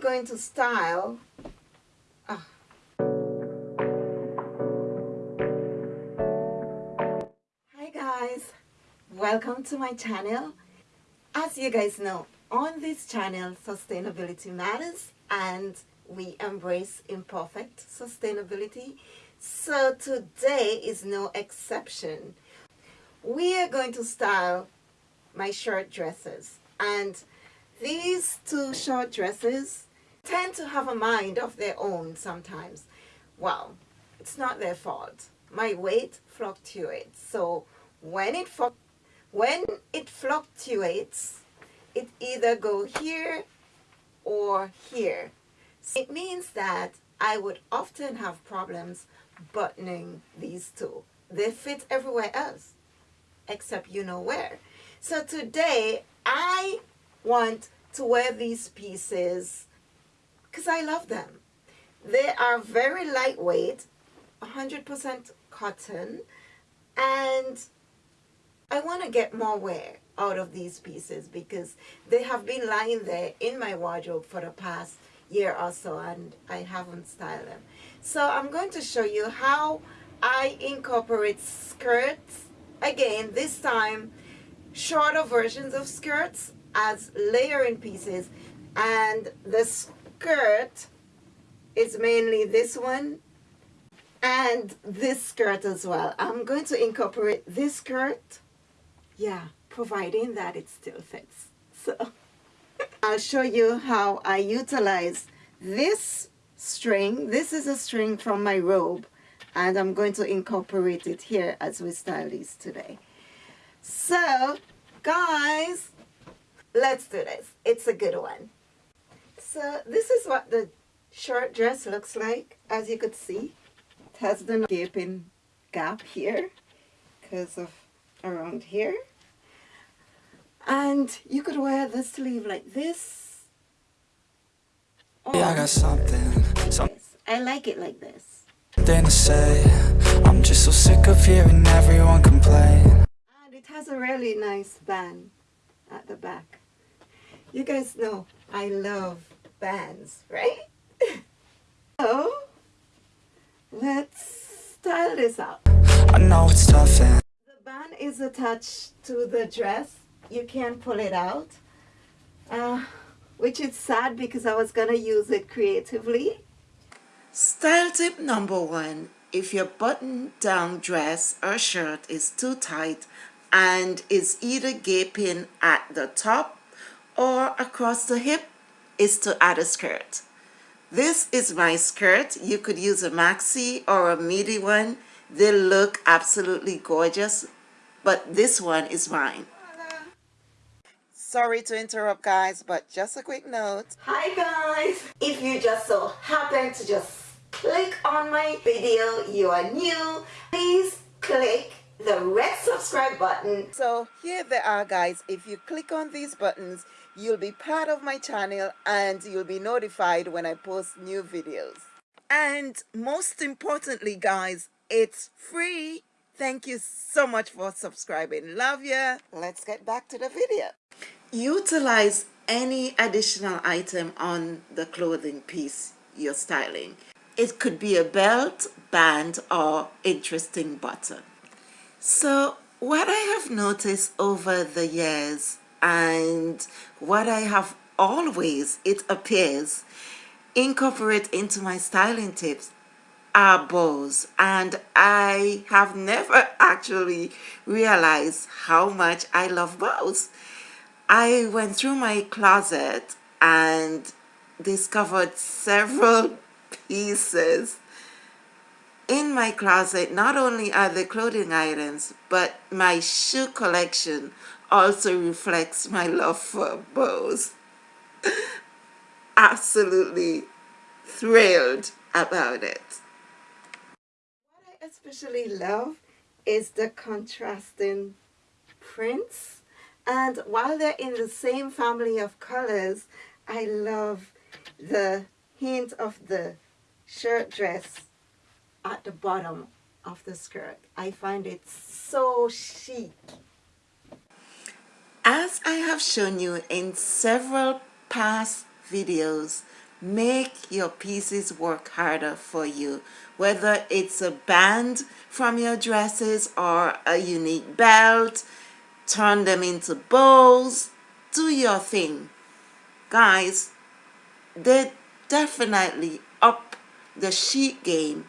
going to style. Ah. hi guys. Welcome to my channel. As you guys know on this channel sustainability matters and we embrace imperfect sustainability. So today is no exception. We are going to style my short dresses and these two short dresses tend to have a mind of their own sometimes. Well, it's not their fault. My weight fluctuates. So when it when it fluctuates, it either go here or here. It means that I would often have problems buttoning these two. They fit everywhere else, except you know where. So today, I want to wear these pieces because I love them. They are very lightweight, 100% cotton, and I want to get more wear out of these pieces because they have been lying there in my wardrobe for the past year or so and I haven't styled them. So I'm going to show you how I incorporate skirts, again this time shorter versions of skirts as layering pieces and the skirt is mainly this one and this skirt as well. I'm going to incorporate this skirt, yeah, providing that it still fits. So I'll show you how I utilize this string. This is a string from my robe and I'm going to incorporate it here as we style these today. So guys, let's do this. It's a good one. So this is what the short dress looks like. As you could see, it has the gaping gap here because of around here. And you could wear the sleeve like this. Yeah, I got something. Like I like it like this. Then to say, I'm just so sick of hearing everyone complain. And it has a really nice band at the back. You guys know I love bands, right? so, let's style this out. I know it's tough and The band is attached to the dress. You can't pull it out. Uh, which is sad because I was going to use it creatively. Style tip number one. If your button down dress or shirt is too tight and is either gaping at the top or across the hip is to add a skirt. This is my skirt. You could use a maxi or a midi one. They look absolutely gorgeous, but this one is mine. Sorry to interrupt guys, but just a quick note. Hi guys! If you just so happen to just click on my video, you are new, please click the red subscribe button. So here they are guys. If you click on these buttons, You'll be part of my channel and you'll be notified when I post new videos. And most importantly, guys, it's free. Thank you so much for subscribing. Love ya. Let's get back to the video. Utilize any additional item on the clothing piece you're styling. It could be a belt, band, or interesting button. So what I have noticed over the years and what I have always, it appears, incorporate into my styling tips are bows and I have never actually realized how much I love bows. I went through my closet and discovered several pieces in my closet not only are the clothing items but my shoe collection also reflects my love for bows. Absolutely thrilled about it. What I especially love is the contrasting prints and while they're in the same family of colors I love the hint of the shirt dress at the bottom of the skirt. I find it so chic. As I have shown you in several past videos, make your pieces work harder for you. Whether it's a band from your dresses or a unique belt turn them into bows do your thing. Guys they definitely up the chic game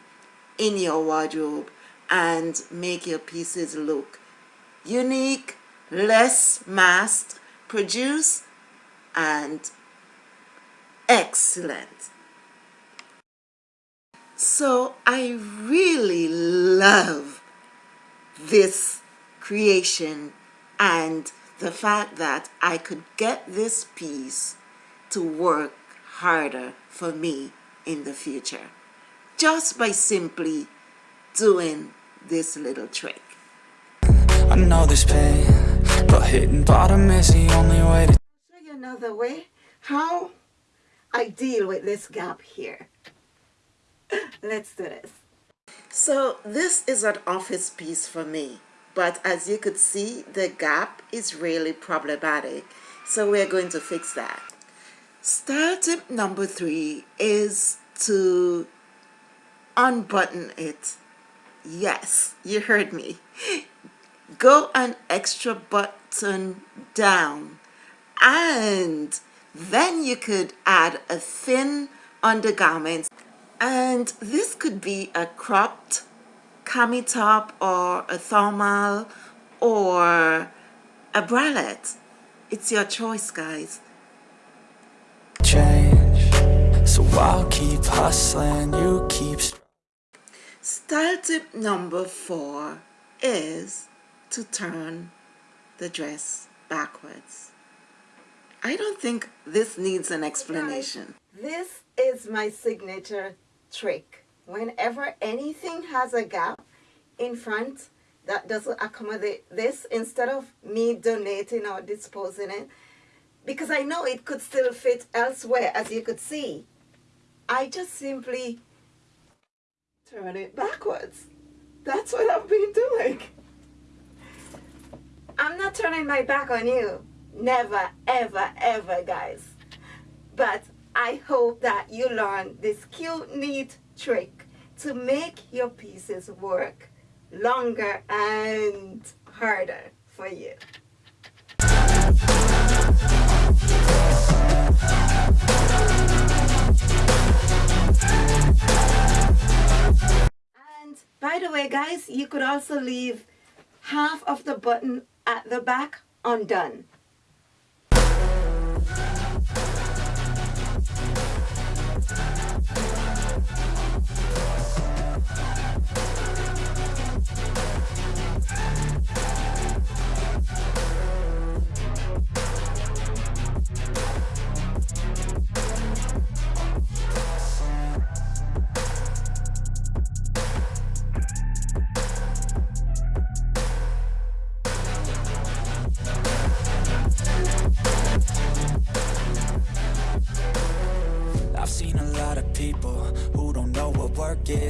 in your wardrobe and make your pieces look unique less mass produced and excellent so I really love this creation and the fact that I could get this piece to work harder for me in the future just by simply doing this little trick. I know there's pain, but hitting bottom is the only way to show you another way how I deal with this gap here. Let's do this. So this is an office piece for me, but as you could see, the gap is really problematic. So we're going to fix that. Style tip number three is to unbutton it. Yes, you heard me. Go an extra button down. And then you could add a thin undergarment. And this could be a cropped cami top or a thermal or a bralette. It's your choice guys. Change. So I'll keep hustling you keep style tip number four is to turn the dress backwards I don't think this needs an explanation this is my signature trick. Whenever anything has a gap in front that doesn't accommodate this, instead of me donating or disposing it, because I know it could still fit elsewhere, as you could see, I just simply turn it backwards. That's what I've been doing. I'm not turning my back on you. Never, ever, ever, guys. But I hope that you learn this cute, neat trick to make your pieces work longer and harder for you. And by the way guys, you could also leave half of the button at the back undone.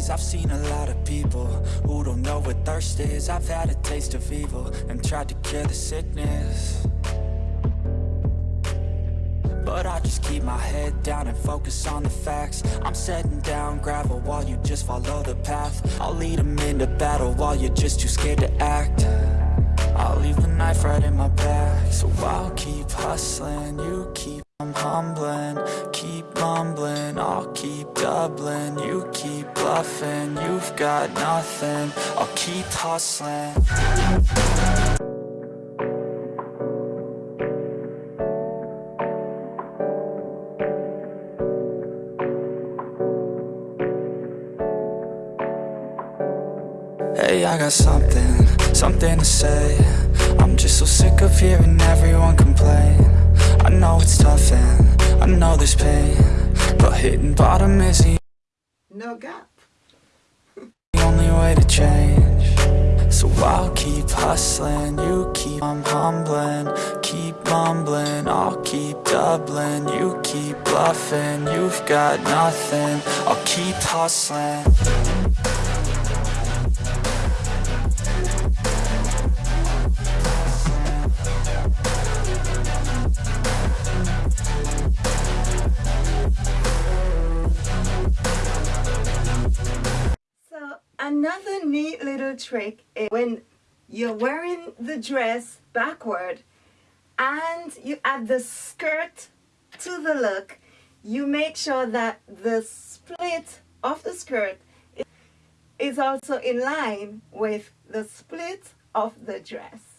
Is. I've seen a lot of people who don't know what thirst is. I've had a taste of evil and tried to cure the sickness. But I just keep my head down and focus on the facts. I'm setting down gravel while you just follow the path. I'll lead them into battle while you're just too scared to act. I'll leave the knife right in my back So I'll keep hustling, you keep I'm humbling, keep mumbling, I'll keep doubling. You keep bluffing, you've got nothing. I'll keep hustling. Hey, I got something, something to say. I'm just so sick of hearing everyone complain I know it's tough and I know there's pain But hitting bottom is the no gap. The only way to change. So I'll keep hustling, you keep I'm humbling Keep mumbling, I'll keep doubling You keep bluffing, you've got nothing. I'll keep hustling trick is when you're wearing the dress backward and you add the skirt to the look, you make sure that the split of the skirt is also in line with the split of the dress.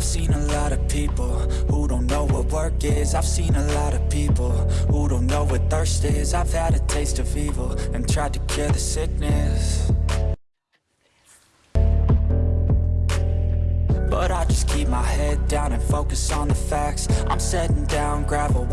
I've seen a lot of people who don't know what work is. I've seen a lot of people who don't know what thirst is. I've had a taste of evil and tried to cure the sickness. But I just keep my head down and focus on the facts. I'm setting down gravel